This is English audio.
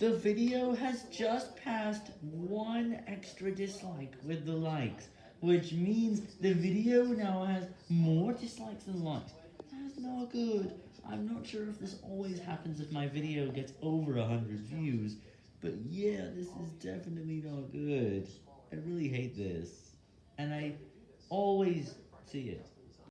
The video has just passed one extra dislike with the likes, which means the video now has more dislikes than likes. That's not good. I'm not sure if this always happens if my video gets over 100 views, but yeah, this is definitely not good. I really hate this, and I always see it.